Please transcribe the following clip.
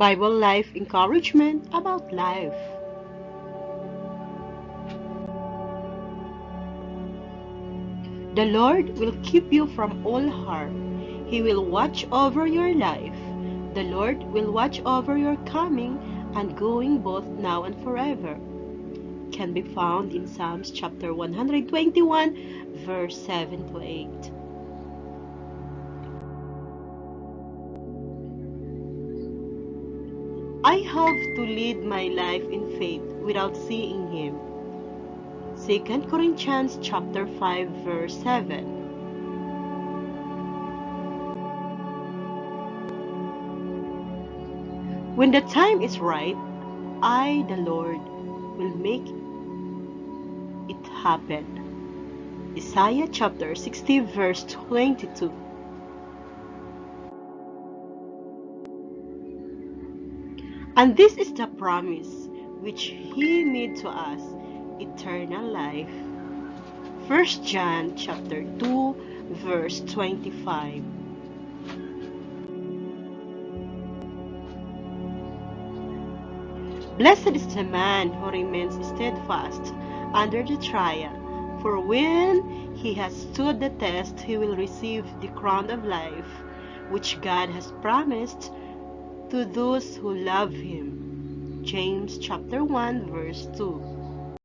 Bible Life encouragement about life. The Lord will keep you from all harm. He will watch over your life. The Lord will watch over your coming and going both now and forever. Can be found in Psalms chapter 121, verse 7 to 8. I have to lead my life in faith without seeing him. 2 Corinthians chapter 5 verse 7. When the time is right, I, the Lord, will make it happen. Isaiah chapter 60 verse 22. And this is the promise which he made to us, eternal life. 1 John chapter 2 verse 25. Blessed is the man who remains steadfast under the trial, for when he has stood the test, he will receive the crown of life, which God has promised to those who love him. James chapter 1 verse 2.